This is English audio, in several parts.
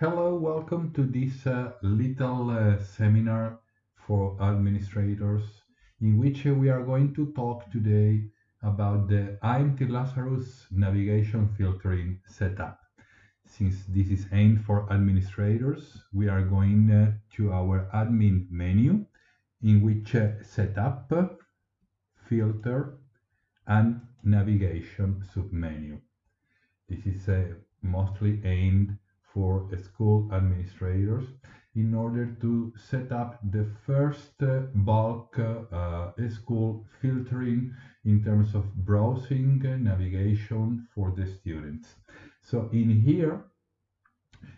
Hello, welcome to this uh, little uh, seminar for administrators in which uh, we are going to talk today about the IMT Lazarus navigation filtering setup. Since this is aimed for administrators, we are going uh, to our admin menu in which uh, setup, filter, and navigation submenu. This is mostly aimed for school administrators in order to set up the first uh, bulk uh, school filtering in terms of browsing navigation for the students. So in here,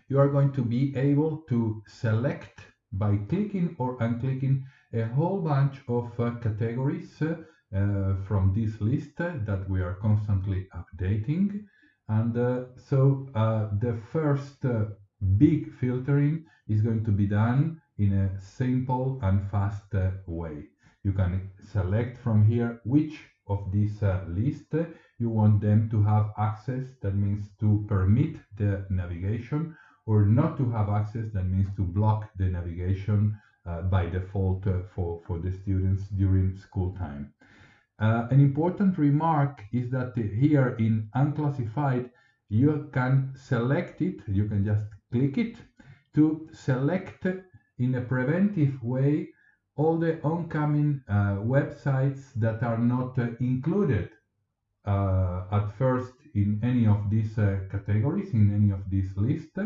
you are going to be able to select by clicking or unclicking a whole bunch of uh, categories uh, from this list that we are constantly updating. And uh, so uh, the first uh, big filtering is going to be done in a simple and fast way. You can select from here which of this uh, list you want them to have access that means to permit the navigation or not to have access that means to block the navigation uh, by default uh, for, for the students during school time. Uh, an important remark is that here in unclassified, you can select it, you can just click it to select in a preventive way all the oncoming uh, websites that are not uh, included uh, at first in any of these uh, categories, in any of these lists.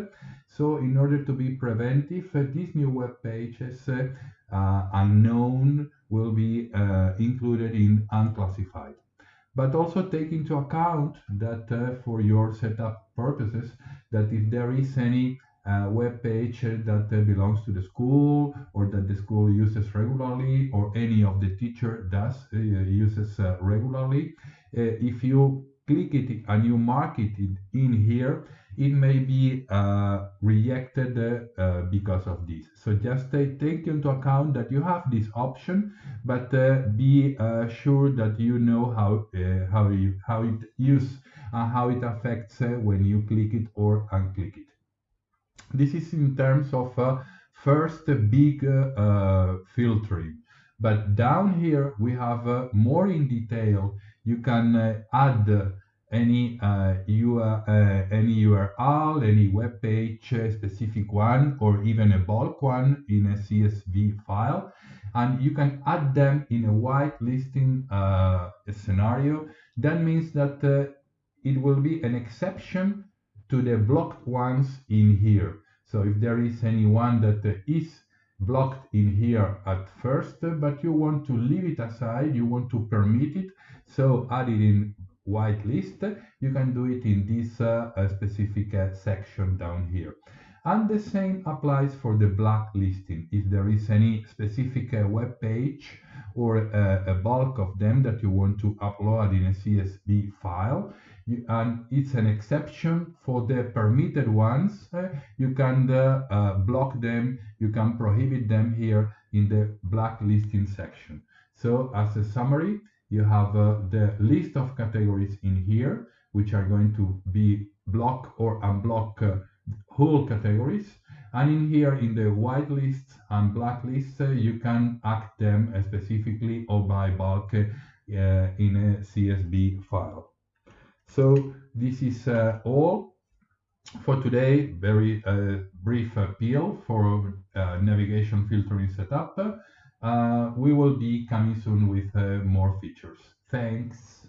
So in order to be preventive, uh, these new web pages uh, unknown will be included in unclassified. But also take into account that for your setup purposes, that if there is any uh, web page that uh, belongs to the school or that the school uses regularly or any of the teacher does uh, uses regularly if you click it and you mark it in here, it may be uh, rejected uh, because of this. So just take, take into account that you have this option, but uh, be uh, sure that you know how uh, how you how it use and how it affects uh, when you click it or unclick it. This is in terms of first big filtering. But down here we have more in detail you can uh, add any uh, URL, uh, any URL, any web page specific one, or even a bulk one in a CSV file, and you can add them in a whitelisting uh, scenario. That means that uh, it will be an exception to the blocked ones in here. So if there is anyone that uh, blocked in here at first, but you want to leave it aside, you want to permit it, so add it in whitelist, you can do it in this uh, specific uh, section down here. And the same applies for the blacklisting. If there is any specific uh, web page or uh, a bulk of them that you want to upload in a CSV file, you, and it's an exception for the permitted ones, uh, you can uh, uh, block them, you can prohibit them here in the blacklisting section. So as a summary, you have uh, the list of categories in here, which are going to be block or unblock uh, whole categories. And in here, in the white lists and black lists, uh, you can act them specifically or by bulk uh, in a CSV file. So this is uh, all for today. Very uh, brief appeal for navigation filtering setup. we will be coming soon with more features. Thanks.